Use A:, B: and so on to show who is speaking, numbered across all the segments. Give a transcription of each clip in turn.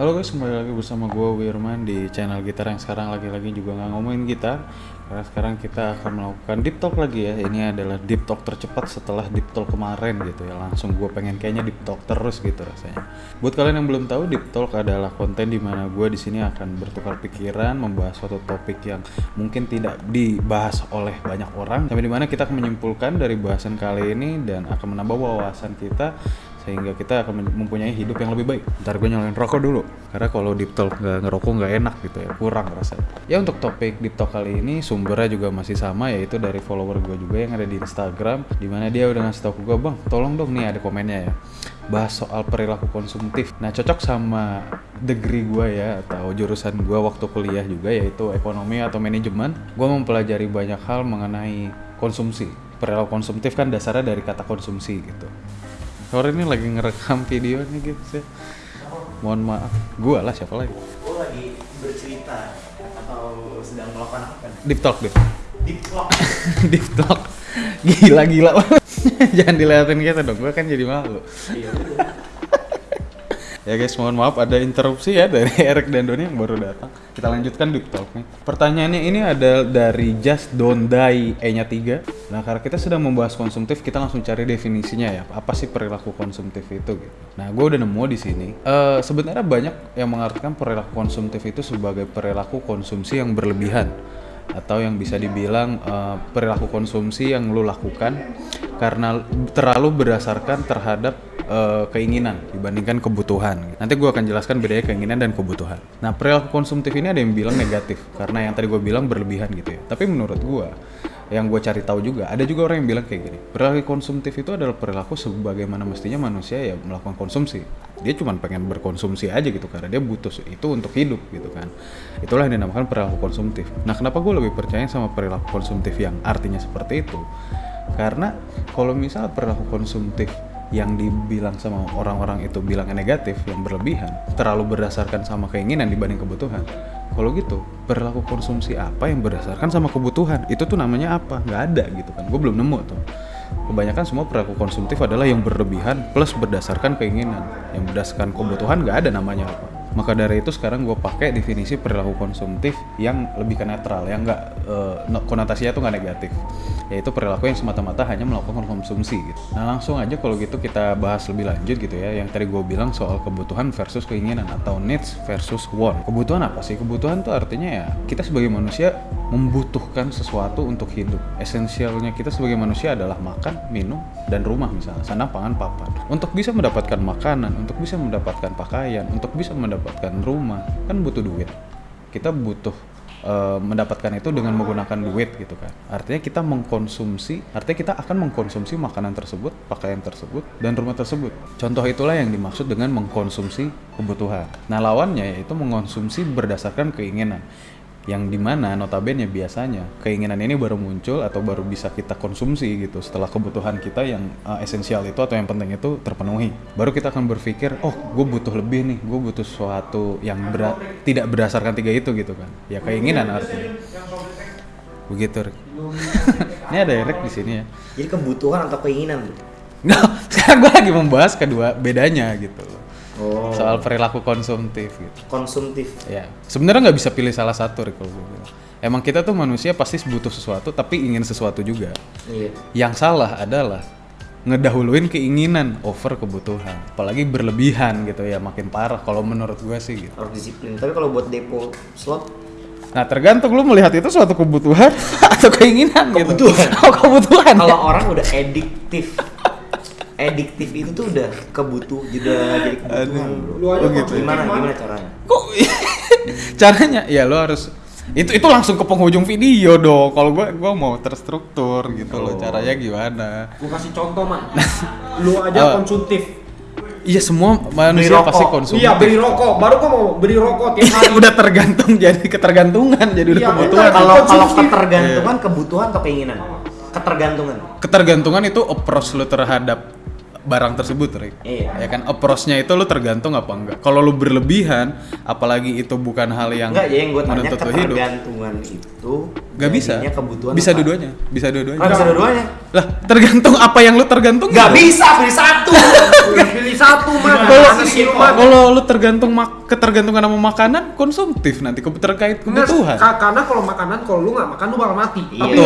A: Halo guys, kembali lagi bersama gue Wirman di channel gitar yang sekarang lagi-lagi juga nggak ngomongin gitar. Karena sekarang kita akan melakukan deep talk lagi ya. Ini adalah deep talk tercepat setelah deep talk kemarin gitu ya. Langsung gue pengen kayaknya deep talk terus gitu rasanya. Buat kalian yang belum tahu, deep talk adalah konten di mana gue di sini akan bertukar pikiran Membahas suatu topik yang mungkin tidak dibahas oleh banyak orang Sampai di mana kita akan menyimpulkan dari bahasan kali ini Dan akan menambah wawasan kita sehingga kita akan mempunyai hidup yang lebih baik. Ntar gue nyalain rokok dulu, karena kalau deep talk nggak ngerokok nggak enak gitu ya, kurang rasanya. Ya untuk topik deep talk kali ini sumbernya juga masih sama yaitu dari follower gue juga yang ada di Instagram, di mana dia udah ngasih tau ke gue bang, tolong dong nih ada komennya ya bahas soal perilaku konsumtif. Nah cocok sama degree gue ya atau jurusan gue waktu kuliah juga yaitu ekonomi atau manajemen. Gue mempelajari banyak hal mengenai konsumsi. Perilaku konsumtif kan dasarnya dari kata konsumsi gitu. Sore ini lagi ngerekam video nih guys ya. Mohon maaf, gua lah siapa lagi?
B: Gue lagi bercerita atau sedang melakukan apa? nih?
A: Deep talk deh.
B: Deep talk.
A: Deep talk. Gila gila. Jangan diliatin kita dong, gua kan jadi malu.
B: Iya.
A: Ya guys, mohon maaf ada interupsi ya dari Eric dan Doni yang baru datang. Kita lanjutkan deep talk. Pertanyaannya ini ada dari Just Don't Die E-nya 3. Nah, karena kita sedang membahas konsumtif, kita langsung cari definisinya ya. Apa sih perilaku konsumtif itu gitu. Nah, gue udah nemu di sini. Eh sebenarnya banyak yang mengartikan perilaku konsumtif itu sebagai perilaku konsumsi yang berlebihan atau yang bisa dibilang eh, perilaku konsumsi yang lu lakukan karena terlalu berdasarkan terhadap eh, keinginan dibandingkan kebutuhan. Nanti gue akan jelaskan bedanya keinginan dan kebutuhan. Nah perilaku konsumtif ini ada yang bilang negatif karena yang tadi gue bilang berlebihan gitu ya. Tapi menurut gue yang gue cari tahu juga ada juga orang yang bilang kayak gini perilaku konsumtif itu adalah perilaku sebagaimana mestinya manusia ya melakukan konsumsi. Dia cuma pengen berkonsumsi aja gitu karena dia butuh itu untuk hidup gitu kan. Itulah yang dinamakan perilaku konsumtif. Nah kenapa gue lebih percaya sama perilaku konsumtif yang artinya seperti itu? Karena kalau misal perilaku konsumtif yang dibilang sama orang-orang itu bilangnya negatif yang berlebihan terlalu berdasarkan sama keinginan dibanding kebutuhan kalau gitu perilaku konsumsi apa yang berdasarkan sama kebutuhan? Itu tuh namanya apa? Nggak ada gitu kan. Gue belum nemu tuh. Kebanyakan semua perilaku konsumtif adalah yang berlebihan plus berdasarkan keinginan. Yang berdasarkan kebutuhan nggak ada namanya apa maka dari itu sekarang gue pakai definisi perilaku konsumtif yang lebih ke netral yang nggak eh, no- konotasinya tuh nggak negatif yaitu perilaku yang semata-mata hanya melakukan konsumsi gitu. Nah langsung aja kalau gitu kita bahas lebih lanjut gitu ya yang tadi gue bilang soal kebutuhan versus keinginan atau needs versus want. Kebutuhan apa sih? Kebutuhan tuh artinya ya kita sebagai manusia membutuhkan sesuatu untuk hidup. Esensialnya kita sebagai manusia adalah makan, minum, dan rumah misalnya, sana pangan papan. Untuk bisa mendapatkan makanan, untuk bisa mendapatkan pakaian, untuk bisa mendapatkan rumah, kan butuh duit. Kita butuh eh, mendapatkan itu dengan menggunakan duit gitu kan. Artinya kita mengkonsumsi, artinya kita akan mengkonsumsi makanan tersebut, pakaian tersebut, dan rumah tersebut. Contoh itulah yang dimaksud dengan mengkonsumsi kebutuhan. Nah lawannya yaitu mengkonsumsi berdasarkan keinginan yang di mana notabene biasanya keinginan ini baru muncul atau baru bisa kita konsumsi gitu setelah kebutuhan kita yang uh, esensial itu atau yang penting itu terpenuhi. Baru kita akan berpikir oh gue butuh lebih nih gue butuh sesuatu yang bera- tidak berdasarkan tiga itu gitu kan. Ya keinginan artinya. Begitu Rick. ini ada Rick di sini ya.
B: Jadi kebutuhan atau keinginan?
A: Nggak, sekarang gue lagi membahas kedua bedanya gitu. loh
B: Oh.
A: soal perilaku konsumtif gitu
B: Konsumtif.
A: Ya, sebenarnya nggak bisa pilih salah satu Rick, kalau gue bilang. Emang kita tuh manusia pasti butuh sesuatu, tapi ingin sesuatu juga.
B: Iya.
A: Yang salah adalah ngedahuluin keinginan over kebutuhan, apalagi berlebihan gitu ya, makin parah kalau menurut gue sih gitu.
B: Harus disiplin. Tapi kalau buat depo slot
A: Nah tergantung lu melihat itu suatu kebutuhan atau keinginan
B: Kebutuhan.
A: gitu. Oh kebutuhan.
B: kalau orang udah ediktif ediktif itu tuh udah kebutuh udah jadi kebutuhan bro.
C: Lu aja
A: Oh, gitu.
B: gimana gimana caranya
A: Kok caranya? Ya lu harus itu itu langsung ke penghujung video dong. Kalau gua gua mau terstruktur gitu loh.
B: Oh.
A: Caranya gimana?
C: Gue kasih contoh man. Lu aja
A: Oh.
C: konsumtif.
A: Iya semua manusia pasti konsumtif.
C: Iya beli rokok. Baru gua mau beli rokok tiap hari.
A: udah tergantung jadi ketergantungan jadi udah
C: Iya,
A: kebutuhan.
B: kalau kalau ketergantungan kebutuhan atau keinginan ketergantungan
A: Ketergantungan itu approach lu terhadap barang tersebut, Rick.
B: Iya.
A: Ya kan approach-nya itu lu tergantung apa enggak. Kalau lu berlebihan, apalagi itu bukan hal yang
B: enggak ya yang gue tanya
A: lu hidup.
B: ketergantungan itu
A: Gak bisa.
B: Kebutuhan
A: Bisa dua-duanya. Bisa dua-duanya.
B: Bisa dua-duanya.
A: Lah, tergantung apa yang lu tergantung.
B: Gak bisa pilih satu.
C: Pilih satu Mana
A: kalau lu tergantung mak ketergantungan sama makanan konsumtif nanti ke- terkait kebutuhan.
C: ka- karena kalau makanan kalau lu nggak makan lu bakal mati.
B: Iya.
C: Tapi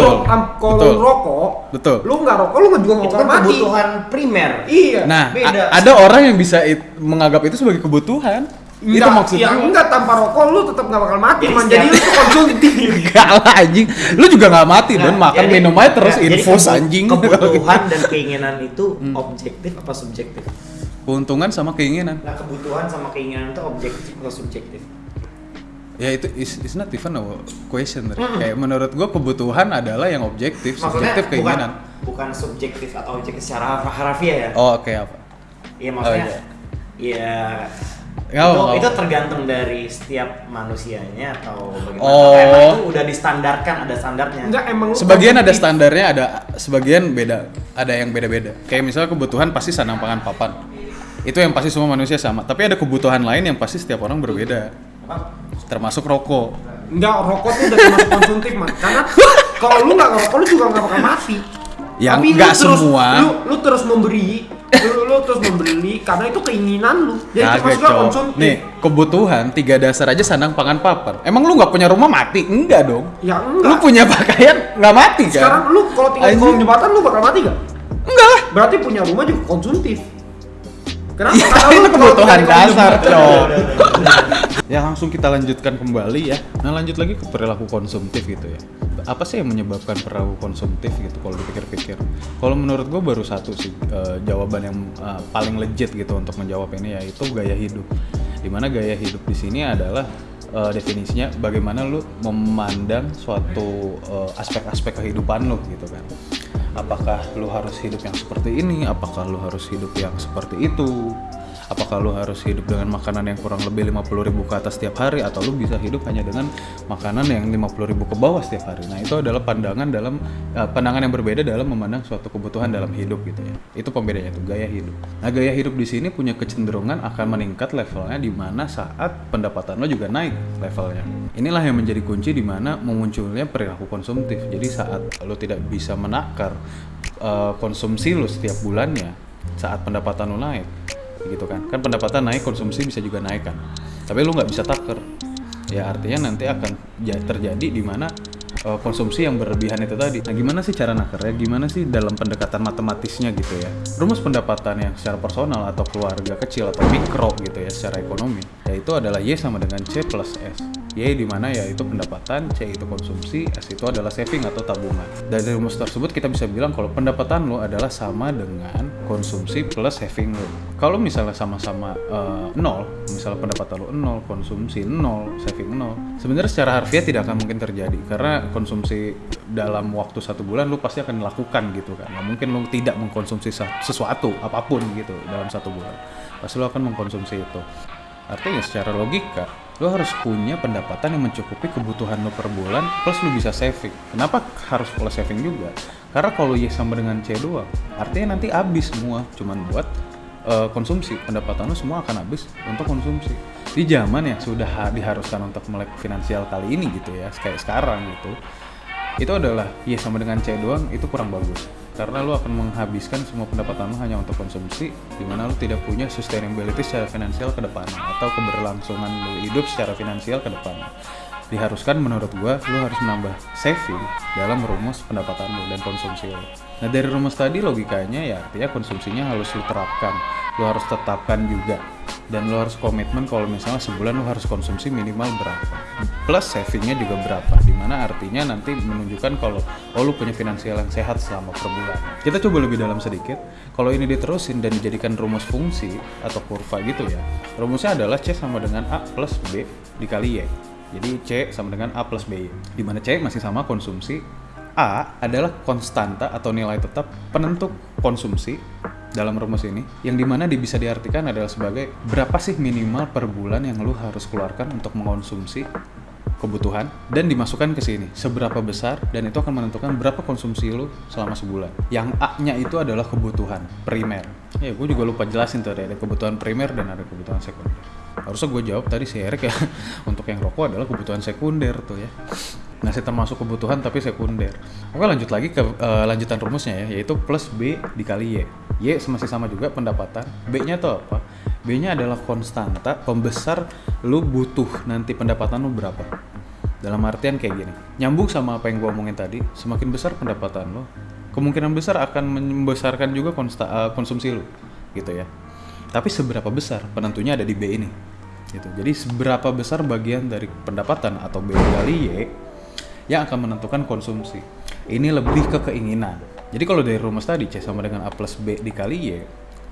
C: kalau rokok,
A: Betul.
C: lu nggak rokok lu juga nggak bakal
B: kan
C: mati.
B: kebutuhan primer.
C: Iya.
A: Nah, ada orang yang bisa menganggap itu sebagai kebutuhan. Itu
C: Enggak,
A: maksudnya.
C: ya enggak tanpa rokok lu tetap nggak bakal mati.
B: Jadi
C: man. Jadi lu tuh konsumtif.
A: Enggak lah anjing. Lu juga nggak mati
B: Nah,
A: don makan
B: jadi-
A: minum aja terus
B: nah, jadi
A: infus anjing.
B: Kebutuhan dan keinginan itu
A: Hmm.
B: objektif apa subjektif?
A: Keuntungan sama keinginan.
B: Nah, kebutuhan sama keinginan itu objektif atau subjektif?
A: Ya itu is, is not even a question. Rick. Kayak menurut gua kebutuhan adalah yang objektif,
B: Maksudnya
A: subjektif
B: bukan
A: keinginan.
B: bukan subjektif atau objektif secara harf- harfiah ya?
A: Oh, oke apa?
B: Iya maksudnya.
A: iya.
B: Iya.
A: Nggak
B: itu, itu tergantung dari setiap manusianya atau bagaimana?
A: Oh.
B: Atau emang itu udah distandarkan ada standarnya.
C: Enggak emang lu
A: Sebagian ada standarnya, ada sebagian beda, ada yang beda-beda. Kayak misalnya kebutuhan pasti sandang pangan papan. Itu yang pasti semua manusia sama. Tapi ada kebutuhan lain yang pasti setiap orang berbeda.
B: Apa?
A: Termasuk rokok.
C: Enggak, rokok tuh udah termasuk konsumtif, man. Karena kalau lu nggak ngerokok, lu juga nggak bakal mati.
A: Yang
C: Tapi lu
A: nggak
C: terus-
A: semua.
C: Lu, lu terus memberi, lu, lu terus membeli karena itu keinginan lu. Jadi maksudnya
A: Cok.
C: konsumtif.
A: Nih, kebutuhan tiga dasar aja sandang pangan papan. Emang lu nggak punya rumah mati? Enggak dong.
C: Ya
A: Lu
C: enggak.
A: punya pakaian nggak mati kan?
C: Sekarang lu kalau tinggal di kolong jembatan lu bakal mati gak?
A: Enggak lah.
C: Berarti punya rumah juga konsumtif. Kenapa?
A: Ya,
C: Karena
A: itu kebutuhan dasar, Cok. ya langsung kita lanjutkan kembali ya. Nah lanjut lagi ke perilaku konsumtif gitu ya. Apa sih yang menyebabkan perilaku konsumtif gitu kalau dipikir-pikir? Kalau menurut gue baru satu sih eh, jawaban yang eh, paling legit gitu untuk menjawab ini yaitu gaya hidup. Di mana gaya hidup di sini adalah eh, definisinya bagaimana lu memandang suatu aspek-aspek kehidupan lu gitu kan apakah lu harus hidup yang seperti ini? Apakah lu harus hidup yang seperti itu apakah lu harus hidup dengan makanan yang kurang lebih 50.000 ribu ke atas setiap hari atau lu bisa hidup hanya dengan makanan yang 50.000 ribu ke bawah setiap hari? Nah itu adalah pandangan dalam eh, pandangan yang berbeda dalam memandang suatu kebutuhan dalam hidup gitu ya. Itu pembedanya tuh gaya hidup. Nah gaya hidup di sini punya kecenderungan akan meningkat levelnya di mana saat pendapatan lo juga naik levelnya. Inilah yang menjadi kunci di mana memunculnya perilaku konsumtif. Jadi saat lo tidak bisa menakar eh, konsumsi lo setiap bulannya saat pendapatan lo naik gitu kan. Kan pendapatan naik konsumsi bisa juga naik kan. Tapi lu nggak bisa taker ya artinya nanti akan ja- terjadi di mana eh, konsumsi yang berlebihan itu tadi. Nah gimana sih cara nakernya? Gimana sih dalam pendekatan matematisnya gitu ya? Rumus pendapatan yang secara personal atau keluarga kecil atau mikro gitu ya secara ekonomi yaitu adalah Y sama dengan C plus S Y di mana yaitu pendapatan, C itu konsumsi, S itu adalah saving atau tabungan. Dari rumus tersebut kita bisa bilang kalau pendapatan lo adalah sama dengan konsumsi plus saving lo. Kalau misalnya sama-sama eh, nol, misalnya pendapatan lo nol, konsumsi nol, saving nol, sebenarnya secara harfiah tidak akan mungkin terjadi karena konsumsi dalam waktu satu bulan lo pasti akan lakukan gitu kan. Nggak mungkin lo tidak mengkonsumsi sesuatu apa pun gitu dalam satu bulan. Pasti lo akan mengkonsumsi itu. Artinya secara logika, lo harus punya pendapatan yang mencukupi kebutuhan lo per bulan plus lo bisa saving. Kenapa harus plus saving juga? Karena kalau Y sama dengan C doang, artinya nanti habis semua cuman buat eh, konsumsi. Pendapatan lo semua akan habis untuk konsumsi. Di zaman yang sudah ha- diharuskan untuk melek finansial kali ini gitu ya, kayak sekarang gitu. Itu adalah Y sama dengan C doang itu kurang bagus karena lo akan menghabiskan semua pendapatan lo hanya untuk konsumsi di mana lo tidak punya sustainability secara finansial ke depannya atau keberlangsungan lo hidup secara finansial ke depannya diharuskan menurut gua lo harus menambah saving dalam rumus pendapatan lo dan konsumsi lo nah dari rumus tadi logikanya ya artinya konsumsinya harus lo terapkan. Lo harus tetapkan juga dan lo harus komitmen kalau misalnya sebulan lo harus konsumsi minimal berapa. Plus savingnya juga berapa di mana artinya nanti menunjukkan kalau oh lo punya finansial yang sehat selama per bulan. Kita coba lebih dalam sedikit. Kalau ini diterusin dan dijadikan rumus fungsi atau kurva gitu ya rumusnya adalah C sama dengan A plus B dikali Y. Jadi C sama dengan A plus B di mana C masih sama konsumsi A adalah konstanta atau nilai tetap penentu konsumsi dalam rumus ini yang di mana di- bisa diartikan adalah sebagai berapa sih minimal per bulan yang lu harus keluarkan untuk mengonsumsi kebutuhan dan dimasukkan ke sini. Seberapa besar dan itu akan menentukan berapa konsumsi lu selama sebulan. Yang A-nya itu adalah kebutuhan primer. Ya gue juga lupa jelasin tuh ada kebutuhan primer dan ada kebutuhan sekunder. Harusnya gue jawab tadi si Erik ya untuk yang rokok adalah kebutuhan sekunder tuh ya. Masih termasuk kebutuhan tapi sekunder. Oke lanjut lagi ke eh, lanjutan rumusnya ya yaitu plus B dikali Y Y masih sama juga pendapatan. B nya tuh apa? B nya adalah konstanta pembesar lu butuh nanti pendapatan lu berapa. Dalam artian kayak gini nyambung sama apa yang gue omongin tadi semakin besar pendapatan lo kemungkinan besar akan membesarkan juga konsta- eh, konsumsi lo gitu ya. Tapi seberapa besar? Penentunya ada di B ini gitu. Jadi seberapa besar bagian dari pendapatan atau B kali Y yang akan menentukan konsumsi. Ini lebih ke keinginan jadi kalau dari rumus tadi C sama dengan A plus B dikali Y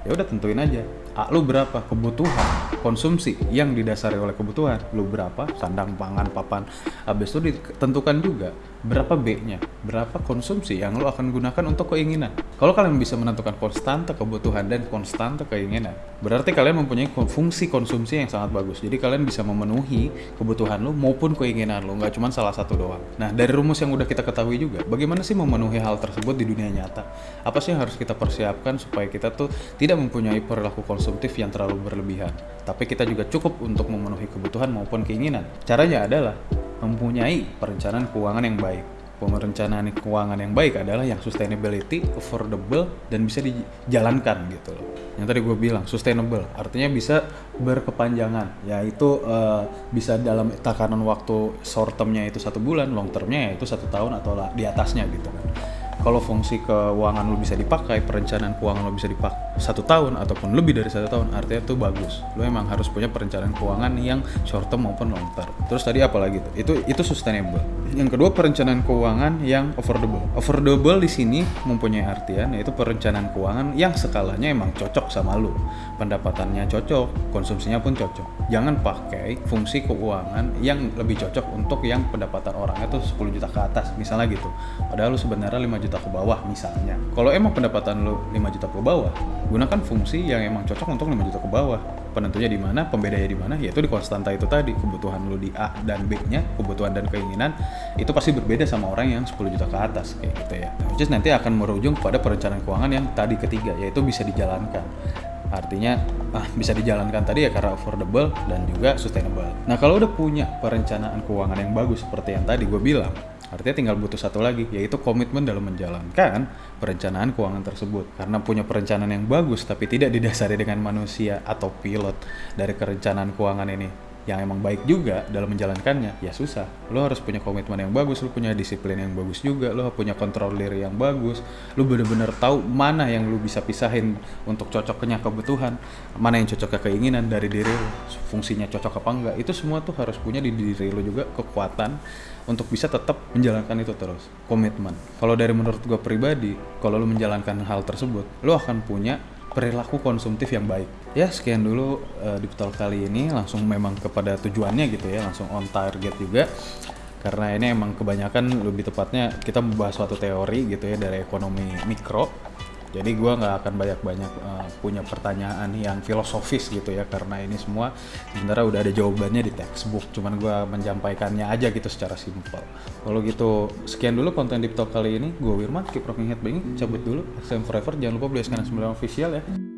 A: ya udah tentuin aja. A lu berapa? Kebutuhan. Konsumsi yang didasari oleh kebutuhan. Lu berapa? Sandang pangan papan. Habis itu ditentukan juga berapa B-nya berapa konsumsi yang lu akan gunakan untuk keinginan? Kalau kalian bisa menentukan konstanta kebutuhan dan konstanta keinginan berarti kalian mempunyai fungsi konsumsi yang sangat bagus. Jadi kalian bisa memenuhi kebutuhan lu maupun keinginan lu nggak cuma salah satu doang. Nah dari rumus yang udah kita ketahui juga bagaimana sih memenuhi hal tersebut di dunia nyata? Apa sih yang harus kita persiapkan supaya kita tuh tidak mempunyai perilaku konsumtif yang terlalu berlebihan? Tapi kita juga cukup untuk memenuhi kebutuhan maupun keinginan. Caranya adalah mempunyai perencanaan keuangan yang baik perencanaan keuangan yang baik adalah yang sustainability, affordable, dan bisa dijalankan gitu loh. Yang tadi gue bilang sustainable, artinya bisa berkepanjangan, yaitu eh, bisa dalam takaran waktu short termnya itu satu bulan, long termnya yaitu satu tahun atau di atasnya gitu kan. Kalau fungsi keuangan lo bisa dipakai, perencanaan keuangan lo bisa dipakai satu tahun ataupun lebih dari satu tahun, artinya itu bagus. Lo emang harus punya perencanaan keuangan yang short term maupun long term. Terus tadi apa lagi? Itu itu sustainable. Yang kedua perencanaan keuangan yang affordable. Affordable di sini mempunyai artian yaitu perencanaan keuangan yang skalanya emang cocok sama lo. Pendapatannya cocok, konsumsinya pun cocok. Jangan pakai fungsi keuangan yang lebih cocok untuk yang pendapatan orangnya tuh 10 juta ke atas misalnya gitu. Padahal lu sebenarnya 5 juta ke bawah misalnya. Kalau emang pendapatan lu 5 juta ke bawah, gunakan fungsi yang emang cocok untuk 5 juta ke bawah. Penentunya di mana, pembedanya di mana, yaitu di konstanta itu tadi. Kebutuhan lu di A dan B-nya, kebutuhan dan keinginan itu pasti berbeda sama orang yang 10 juta ke atas kayak gitu ya. Nah, which nanti akan merujung pada perencanaan keuangan yang tadi ketiga yaitu bisa dijalankan. Artinya ah, bisa dijalankan tadi ya karena affordable dan juga sustainable. Nah kalau udah punya perencanaan keuangan yang bagus seperti yang tadi gue bilang, artinya tinggal butuh satu lagi yaitu komitmen dalam menjalankan perencanaan keuangan tersebut. Karena punya perencanaan yang bagus tapi tidak didasari dengan manusia atau pilot dari perencanaan keuangan ini yang emang baik juga dalam menjalankannya ya susah. Lo harus punya komitmen yang bagus lo punya disiplin yang bagus juga lo punya kontrolir yang bagus lo bener-bener tahu mana yang lo bisa pisahin untuk cocoknya kebutuhan mana yang cocok ke keinginan dari diri lo fungsinya cocok apa enggak. Itu semua tuh harus punya di diri lo juga kekuatan untuk bisa tetap menjalankan itu terus. Komitmen. Kalau dari menurut gue pribadi kalau lo menjalankan hal tersebut lo akan punya perilaku konsumtif yang baik. Ya sekian dulu uh, di Betul kali ini. Langsung memang kepada tujuannya gitu ya. Langsung on target juga. Karena ini emang kebanyakan lebih tepatnya kita membahas suatu teori gitu ya dari ekonomi mikro jadi gua nggak akan banyak-banyak uh, punya pertanyaan yang filosofis gitu ya karena ini semua sebenarnya udah ada jawabannya di textbook cuman gua menyampaikannya aja gitu secara simpel. Kalau gitu sekian dulu konten Deep Talk kali ini. Gue Wirman keep rocking head cabut dulu. SM Forever jangan lupa beli SK9 official ya